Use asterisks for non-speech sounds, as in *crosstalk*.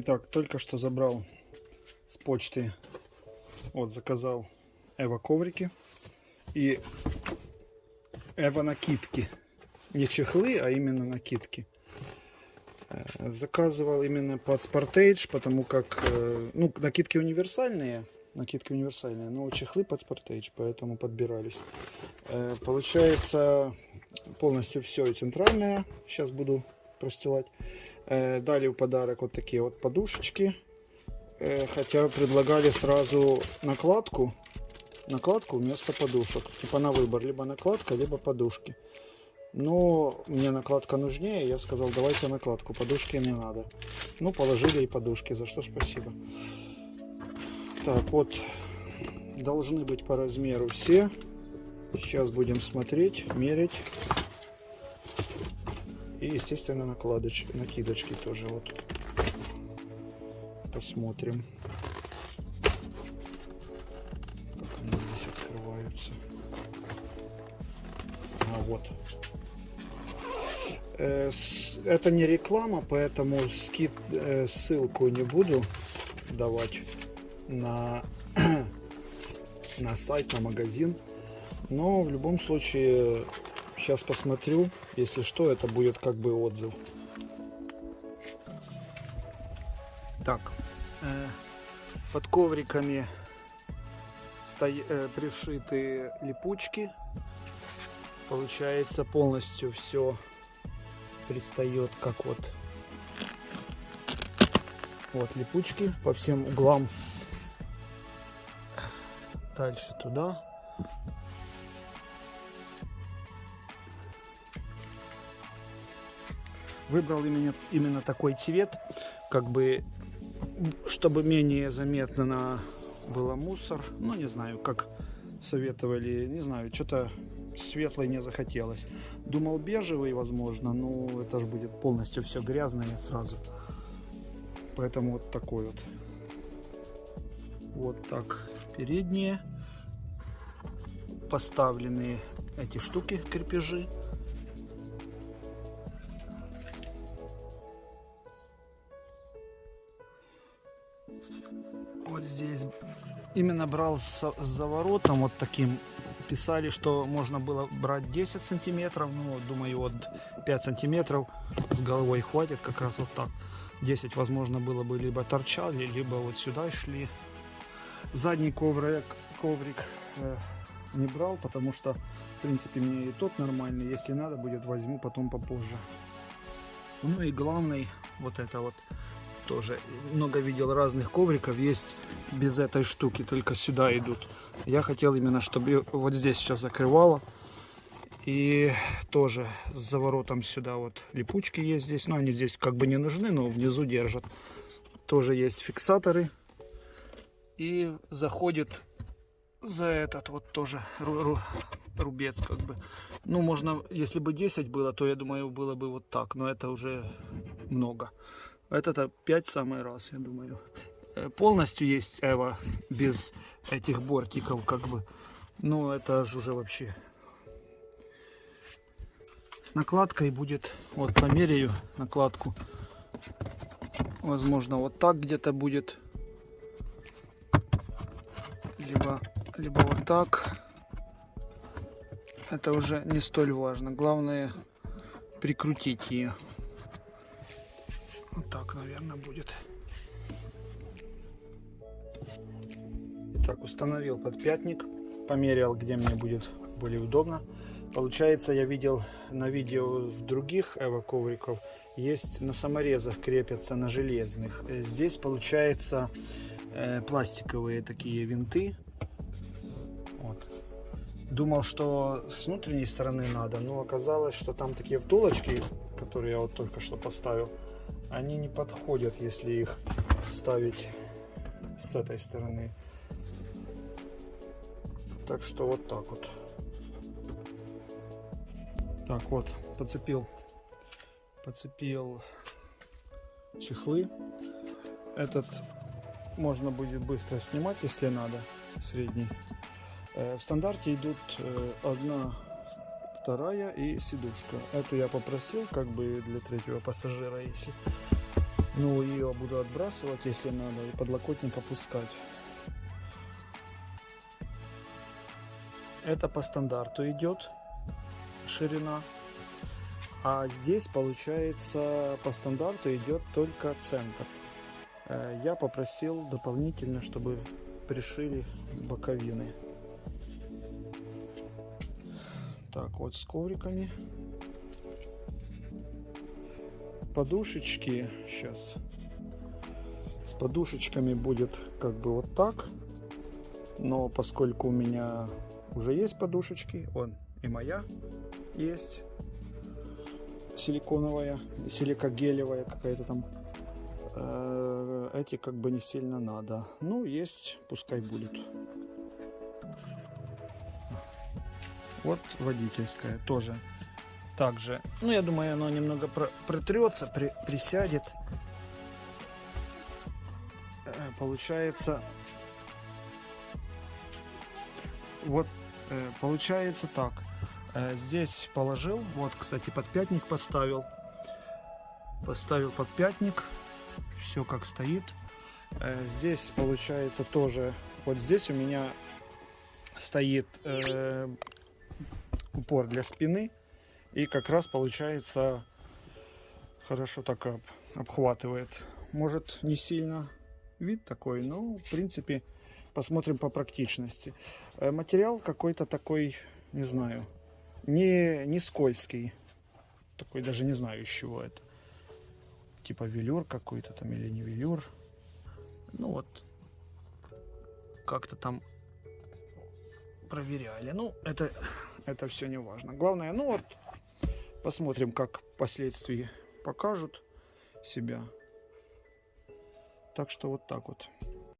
Итак, только что забрал с почты, вот заказал Эва коврики и Эва накидки. Не чехлы, а именно накидки. Э, Заказывал именно под Sportage, потому как, э, ну, накидки универсальные, накидки универсальные, но чехлы под Sportage, поэтому подбирались. Э, Получается полностью все и центральное, сейчас буду простилать. Э, Дали в подарок вот такие вот подушечки, Э, хотя предлагали сразу накладку, накладку вместо подушек, типа на выбор, либо накладка, либо подушки. Но мне накладка нужнее, я сказал, давайте накладку, подушки не надо. Ну, положили и подушки, за что спасибо. Так, вот, должны быть по размеру все. Сейчас будем смотреть, мерить. Естественно, накладочки, накидочки тоже вот. Посмотрим. Как они здесь открываются. А вот. Э, Это не реклама, поэтому скид, э, ссылку не буду давать на, *clears throat* на сайт, на магазин. Но в любом случае, сейчас посмотрю. Если что, это будет как бы отзыв. Так, э, под ковриками стоя- э, пришиты липучки. Получается полностью все пристает как вот вот липучки по всем углам дальше туда выбрал именно именно такой цвет как бы чтобы менее заметно было мусор. Ну не знаю как советовали не знаю что-то светлой не захотелось. Думал бежевый возможно но это же будет полностью все грязное сразу. Поэтому вот такой вот. Вот так передние поставленные эти штуки крепежи вот здесь именно брал с, с заворотом вот таким. Писали что можно было брать 10 сантиметров ну думаю вот 5 сантиметров с головой хватит как раз вот так. 10 возможно было бы либо торчали либо вот сюда шли. Задний коврик коврик э, не брал потому что в принципе мне и тот нормальный. Если надо будет возьму потом попозже. Ну и главный вот это вот тоже. Много видел разных ковриков есть без этой штуки только сюда идут. Я хотел именно чтобы вот здесь все закрывало. И тоже с заворотом сюда вот липучки есть здесь. Но они здесь как бы не нужны но внизу держат. Тоже есть фиксаторы. И заходит за этот вот тоже ру- ру- рубец как бы. Ну можно если бы 10 было то я думаю было бы вот так но это уже много это 5 самый раз, я думаю. Э, Полностью есть Эва без этих бортиков, как бы. Ну, это же уже вообще. С накладкой будет, вот померяю накладку. Возможно, вот так где-то будет. Либо, либо вот так. Это уже не столь важно. Главное прикрутить ее. Наверное, будет. Итак, установил подпятник, померял, где мне будет более удобно. Получается, я видел на видео в других эво ковриков, есть на саморезах крепятся на железных. Здесь получается э, пластиковые такие винты. Вот. Думал, что с внутренней стороны надо, но оказалось, что там такие втулочки, которые я вот только что поставил, они не подходят, если их ставить с этой стороны. Так что вот так вот. Так вот, подцепил, подцепил чехлы. Этот можно будет быстро снимать, если надо, средний. Э, В стандарте идут э, одна, вторая и сидушка. Эту я попросил как бы для третьего пассажира, если Ну, ее буду отбрасывать, если надо, и подлокотник опускать. Это по стандарту идет ширина. А здесь, получается, по стандарту идет только центр. Э, Я попросил дополнительно, чтобы пришили боковины. Так, вот с ковриками. Подушечки сейчас. С подушечками будет как бы вот так. Но поскольку у меня уже есть подушечки, он и моя есть силиконовая, силикогелевая какая-то там. Э, Эти как бы не сильно надо. Ну, есть, пускай будет. Вот водительская тоже. Также, ну я думаю, оно немного про- протрется, при- присядет. Э, Получается, вот э, получается так. Э, Здесь положил, вот, кстати, подпятник поставил. Поставил подпятник, все как стоит. Здесь получается тоже, вот здесь у меня стоит упор для спины. И как раз получается хорошо так об- обхватывает. Может не сильно вид такой, но в принципе посмотрим по практичности. Э, Материал какой-то такой, не знаю, не, не скользкий. Такой даже не знаю из чего это. Типа велюр какой-то там или не велюр. Ну вот, как-то там проверяли. Ну, это, это все не важно. Главное, ну вот, посмотрим, как впоследствии покажут себя. Так что вот так вот.